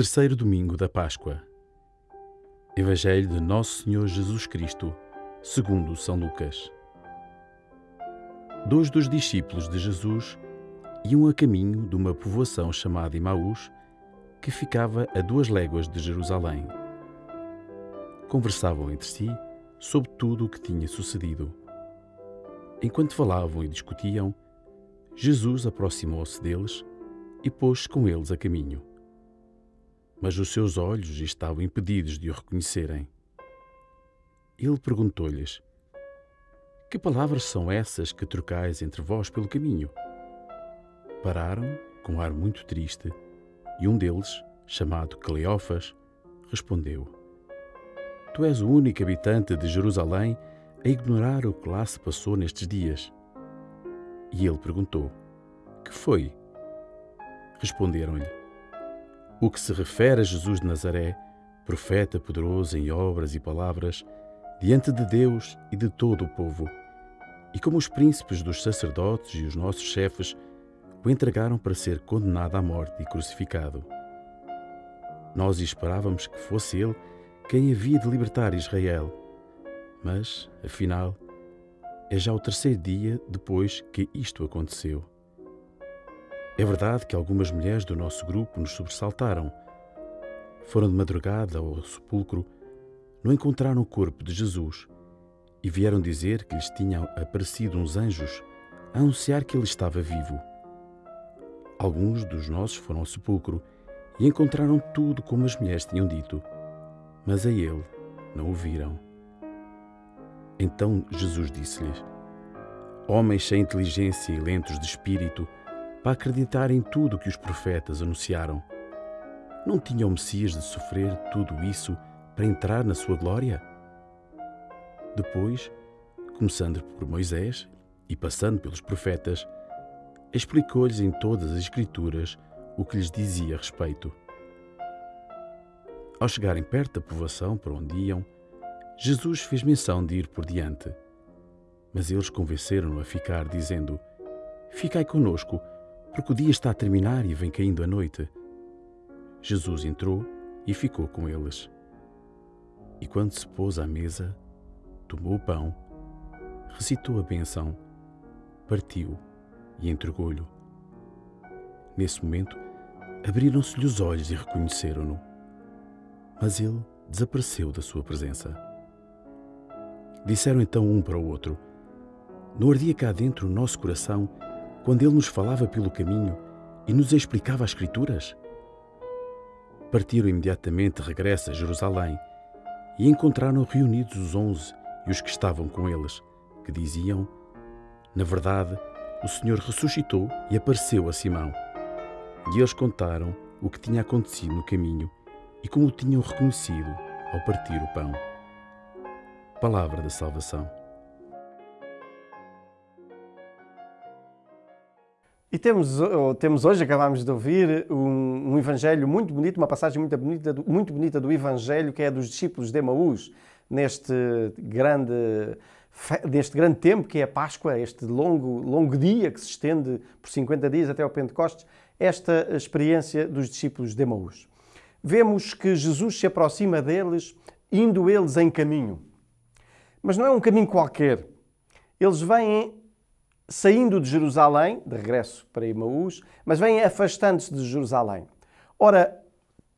Terceiro domingo da Páscoa. Evangelho de Nosso Senhor Jesus Cristo, segundo São Lucas. Dois dos discípulos de Jesus iam a caminho de uma povoação chamada Imaús, que ficava a duas léguas de Jerusalém. Conversavam entre si sobre tudo o que tinha sucedido. Enquanto falavam e discutiam, Jesus aproximou-se deles e pôs-se com eles a caminho. Mas os seus olhos estavam impedidos de o reconhecerem. Ele perguntou-lhes: Que palavras são essas que trocais entre vós pelo caminho? Pararam com um ar muito triste e um deles, chamado Cleófas, respondeu: Tu és o único habitante de Jerusalém a ignorar o que lá se passou nestes dias. E ele perguntou: Que foi? Responderam-lhe: O que se refere a Jesus de Nazaré, profeta poderoso em obras e palavras, diante de Deus e de todo o povo. E como os príncipes dos sacerdotes e os nossos chefes o entregaram para ser condenado à morte e crucificado. Nós esperávamos que fosse ele quem havia de libertar Israel. Mas, afinal, é já o terceiro dia depois que isto aconteceu. É verdade que algumas mulheres do nosso grupo nos sobressaltaram. Foram de madrugada ao sepulcro, não encontraram o corpo de Jesus e vieram dizer que lhes tinham aparecido uns anjos a anunciar que ele estava vivo. Alguns dos nossos foram ao sepulcro e encontraram tudo como as mulheres tinham dito, mas a ele não o viram. Então Jesus disse-lhes: Homens sem inteligência e lentos de espírito, para acreditar em tudo que os profetas anunciaram. Não tinha o Messias de sofrer tudo isso para entrar na sua glória? Depois, começando por Moisés e passando pelos profetas, explicou-lhes em todas as Escrituras o que lhes dizia a respeito. Ao chegarem perto da povoação por onde iam, Jesus fez menção de ir por diante. Mas eles convenceram-no a ficar, dizendo: Ficai conosco, porque o dia está a terminar e vem caindo a noite. Jesus entrou e ficou com eles. E quando se pôs à mesa, tomou o pão, recitou a benção, partiu e entregou-lhe. Nesse momento, abriram-se-lhe os olhos e reconheceram-no. Mas ele desapareceu da sua presença. Disseram então um para o outro: Não ardia cá dentro o nosso coração quando ele nos falava pelo caminho e nos explicava as Escrituras? Partiram imediatamente regresso a Jerusalém e encontraram reunidos os onze e os que estavam com eles, que diziam: Na verdade, o Senhor ressuscitou e apareceu a Simão. E eles contaram o que tinha acontecido no caminho e como o tinham reconhecido ao partir o pão. Palavra da Salvação. E temos, temos hoje, acabámos de ouvir, um, um, Evangelho muito bonito, uma passagem muito bonita, muito bonita do Evangelho, que é dos discípulos de Emaús, neste grande deste grande tempo que é a Páscoa, este longo, longo dia que se estende por 50 dias até ao Pentecostes, esta experiência dos discípulos de Emaús. Vemos que Jesus se aproxima deles, indo eles em caminho. Mas não é um caminho qualquer. Eles vêm saindo de Jerusalém, de regresso para Emaús, mas vêm afastando-se de Jerusalém. Ora,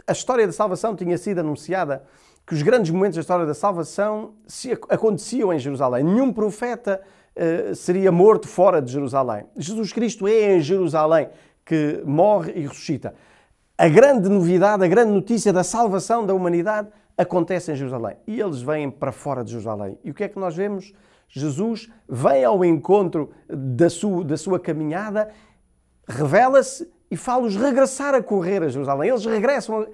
a história da salvação tinha sido anunciada que os grandes momentos da história da salvação se aconteciam em Jerusalém. Nenhum profeta uh, seria morto fora de Jerusalém. Jesus Cristo é em Jerusalém que morre e ressuscita. A grande novidade, a grande notícia da salvação da humanidade acontece em Jerusalém. E eles vêm para fora de Jerusalém. E o que é que nós vemos? Jesus vem ao encontro da sua, da sua caminhada, revela-se e fala-os regressar a correr a Jerusalém. Eles regressam,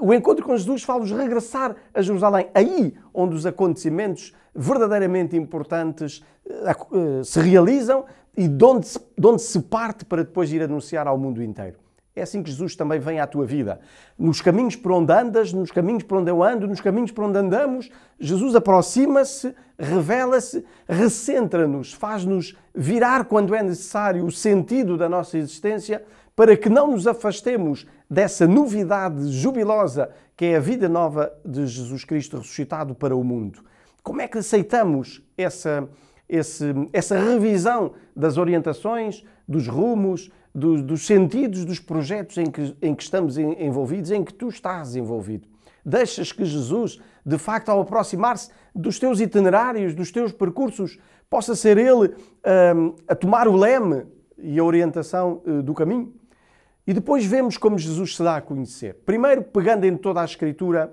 o encontro com Jesus fala-os regressar a Jerusalém. Aí onde os acontecimentos verdadeiramente importantes eh, eh, se realizam e de onde se, de onde se parte para depois ir anunciar ao mundo inteiro. É assim que Jesus também vem à tua vida. Nos caminhos por onde andas, nos caminhos por onde eu ando, nos caminhos por onde andamos, Jesus aproxima-se, revela-se, recentra-nos, faz-nos virar quando é necessário o sentido da nossa existência para que não nos afastemos dessa novidade jubilosa que é a vida nova de Jesus Cristo ressuscitado para o mundo. Como é que aceitamos essa, esse, essa revisão das orientações, dos rumos, dos, dos sentidos dos projetos em que, em que estamos envolvidos, em que tu estás envolvido? Deixas que Jesus, de facto, ao aproximar-se dos teus itinerários, dos teus percursos, possa ser Ele um, a tomar o leme e a orientação uh, do caminho? E depois vemos como Jesus se dá a conhecer. Primeiro, pegando em toda a Escritura,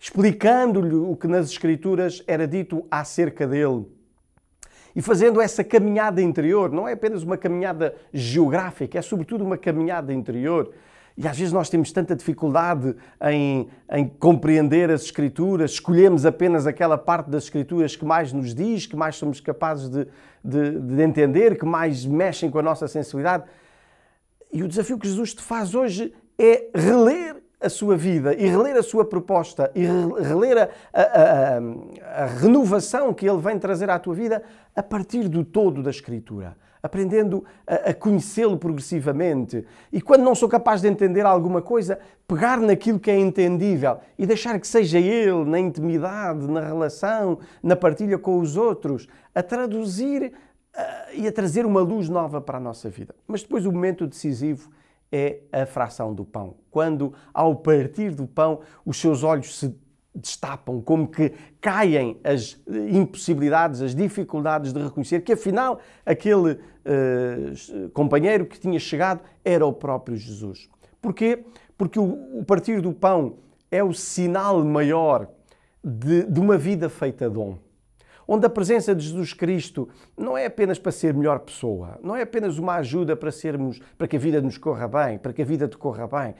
explicando-lhe o que nas Escrituras era dito acerca dele. E fazendo essa caminhada interior, não é apenas uma caminhada geográfica, é sobretudo uma caminhada interior. E às vezes nós temos tanta dificuldade em, em, compreender as Escrituras, escolhemos apenas aquela parte das Escrituras que mais nos diz, que mais somos capazes de, de, de entender, que mais mexem com a nossa sensibilidade. E o desafio que Jesus te faz hoje é reler a sua vida e reler a sua proposta e reler a, a, a, a renovação que ele vem trazer à tua vida a partir do todo da Escritura aprendendo a, conhecê-lo progressivamente. E quando não sou capaz de entender alguma coisa, pegar naquilo que é entendível e deixar que seja ele, na intimidade, na relação, na partilha com os outros, a traduzir e a trazer uma luz nova para a nossa vida. Mas depois o momento decisivo é a fração do pão. Quando, ao partir do pão, os seus olhos se destapam, como que caem as impossibilidades, as dificuldades de reconhecer que afinal aquele uh, companheiro que tinha chegado era o próprio Jesus. Porquê? Porque o, o partir do pão é o sinal maior de, de uma vida feita dom onde a presença de Jesus Cristo não é apenas para ser melhor pessoa, não é apenas uma ajuda para sermos, para que a vida nos corra bem, para que a vida te corra bem.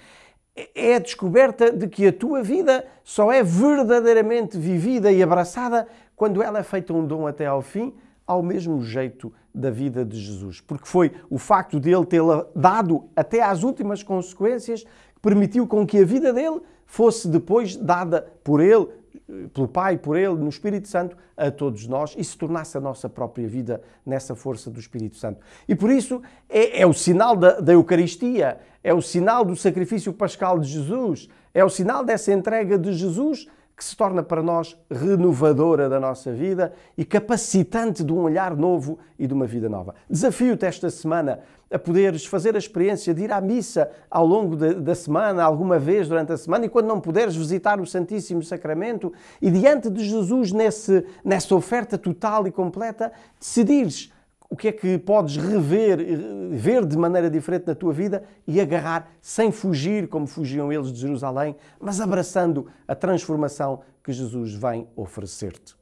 É a descoberta de que a tua vida só é verdadeiramente vivida e abraçada quando ela é feita um dom até ao fim, ao mesmo jeito da vida de Jesus. Porque foi o facto dele tê-la dado até às últimas consequências que permitiu com que a vida dele fosse depois dada por ele, pelo Pai, por Ele, no Espírito Santo, a todos nós e se tornasse a nossa própria vida nessa força do Espírito Santo. E por isso é, é o sinal da, da Eucaristia, é o sinal do sacrifício pascal de Jesus, é o sinal dessa entrega de Jesus que se torna para nós renovadora da nossa vida e capacitante de um olhar novo e de uma vida nova. Desafio-te esta semana a poderes fazer a experiência de ir à missa ao longo da semana, alguma vez durante a semana, e quando não puderes visitar o Santíssimo Sacramento e diante de Jesus nesse, nessa oferta total e completa, decidires o que é que podes rever, ver de maneira diferente na tua vida e agarrar sem fugir como fugiam eles de Jerusalém, mas abraçando a transformação que Jesus vem oferecer-te.